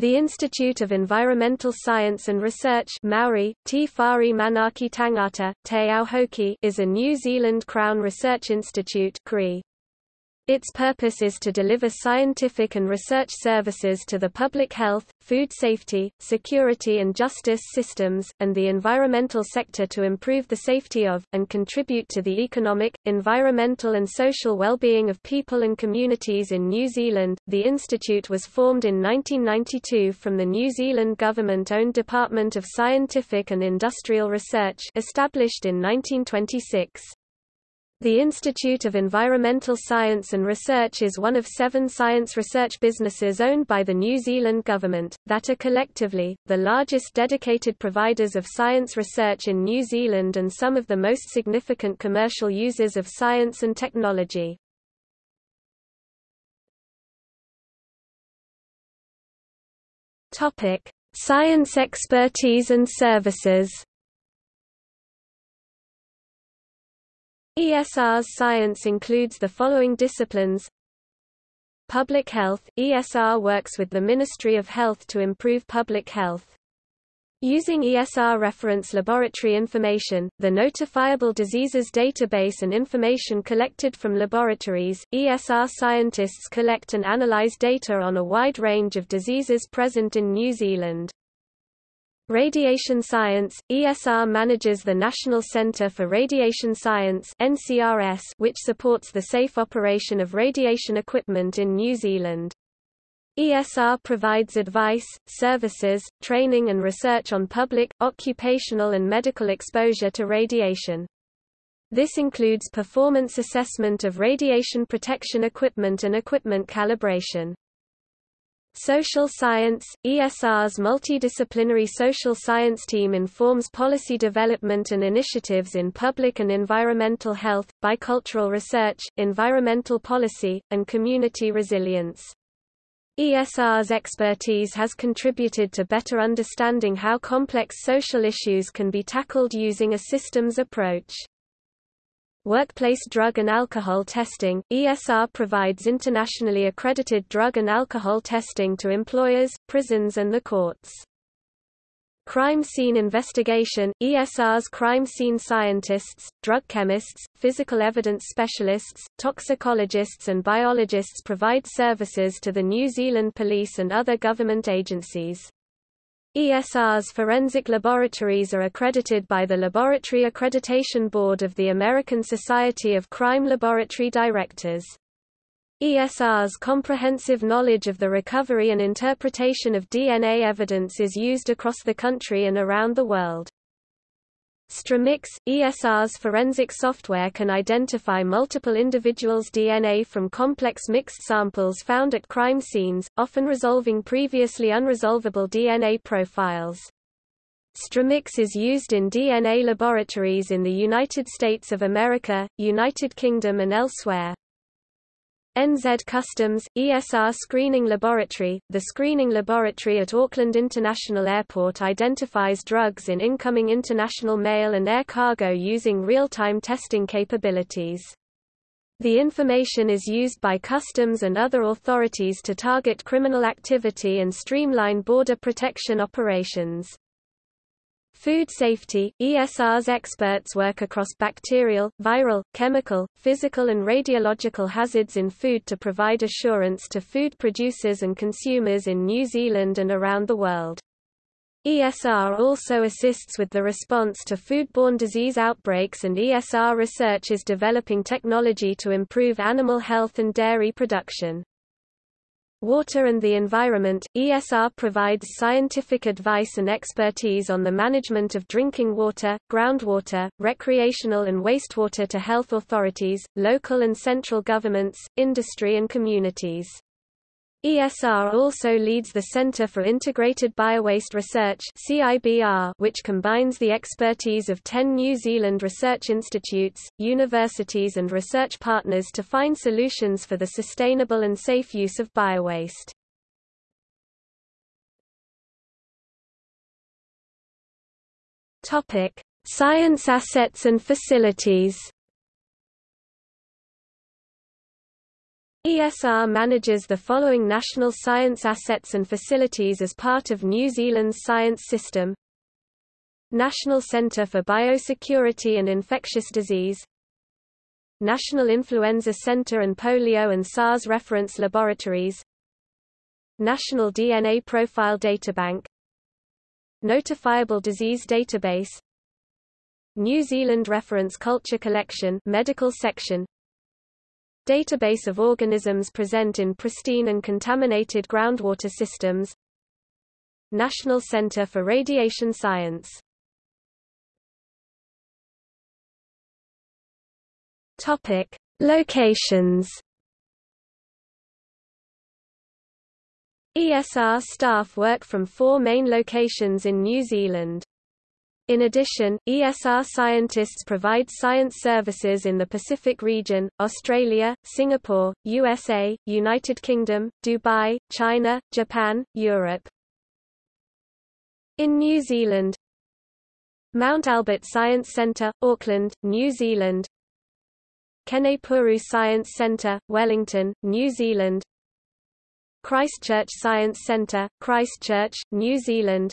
The Institute of Environmental Science and Research Maori, Te Whare Manaki Tangata, Te Auhoki is a New Zealand Crown Research Institute CRI. Its purpose is to deliver scientific and research services to the public health, food safety, security and justice systems, and the environmental sector to improve the safety of, and contribute to the economic, environmental and social well-being of people and communities in New Zealand. The institute was formed in 1992 from the New Zealand government-owned Department of Scientific and Industrial Research established in 1926. The Institute of Environmental Science and Research is one of seven science research businesses owned by the New Zealand government, that are collectively, the largest dedicated providers of science research in New Zealand and some of the most significant commercial users of science and technology. Science expertise and services ESR's science includes the following disciplines Public health – ESR works with the Ministry of Health to improve public health. Using ESR reference laboratory information, the Notifiable Diseases Database and information collected from laboratories, ESR scientists collect and analyze data on a wide range of diseases present in New Zealand. Radiation Science, ESR manages the National Centre for Radiation Science NCRS, which supports the safe operation of radiation equipment in New Zealand. ESR provides advice, services, training and research on public, occupational and medical exposure to radiation. This includes performance assessment of radiation protection equipment and equipment calibration. Social science – ESR's multidisciplinary social science team informs policy development and initiatives in public and environmental health, bicultural research, environmental policy, and community resilience. ESR's expertise has contributed to better understanding how complex social issues can be tackled using a systems approach. Workplace drug and alcohol testing – ESR provides internationally accredited drug and alcohol testing to employers, prisons and the courts. Crime scene investigation – ESR's crime scene scientists, drug chemists, physical evidence specialists, toxicologists and biologists provide services to the New Zealand Police and other government agencies. ESR's forensic laboratories are accredited by the Laboratory Accreditation Board of the American Society of Crime Laboratory Directors. ESR's comprehensive knowledge of the recovery and interpretation of DNA evidence is used across the country and around the world. STRmix, ESR's forensic software can identify multiple individuals' DNA from complex mixed samples found at crime scenes, often resolving previously unresolvable DNA profiles. STRmix is used in DNA laboratories in the United States of America, United Kingdom and elsewhere. NZ Customs, ESR Screening Laboratory The screening laboratory at Auckland International Airport identifies drugs in incoming international mail and air cargo using real-time testing capabilities. The information is used by customs and other authorities to target criminal activity and streamline border protection operations. Food safety – ESR's experts work across bacterial, viral, chemical, physical and radiological hazards in food to provide assurance to food producers and consumers in New Zealand and around the world. ESR also assists with the response to foodborne disease outbreaks and ESR research is developing technology to improve animal health and dairy production. Water and the Environment, ESR provides scientific advice and expertise on the management of drinking water, groundwater, recreational and wastewater to health authorities, local and central governments, industry and communities. ESR also leads the Center for Integrated Biowaste Research which combines the expertise of 10 New Zealand research institutes, universities and research partners to find solutions for the sustainable and safe use of biowaste. Science assets and facilities. ESR manages the following national science assets and facilities as part of New Zealand's science system. National Centre for Biosecurity and Infectious Disease. National Influenza Centre and Polio and SARS Reference Laboratories. National DNA Profile Databank. Notifiable Disease Database. New Zealand Reference Culture Collection Medical Section Database of organisms present in pristine and contaminated groundwater systems National Center for Radiation Science Topic: Locations. ESR staff work from four main locations in New Zealand. In addition, ESR scientists provide science services in the Pacific region, Australia, Singapore, USA, United Kingdom, Dubai, China, Japan, Europe. In New Zealand Mount Albert Science Centre, Auckland, New Zealand. Kenepuru Science Centre, Wellington, New Zealand. Christchurch Science Centre, Christchurch, New Zealand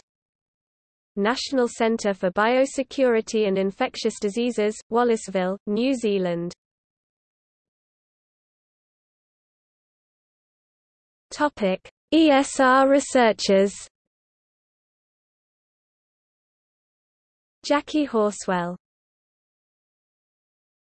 National Centre for Biosecurity and Infectious Diseases, Wallaceville, New Zealand. Topic: ESR researchers. Jacqui Horswell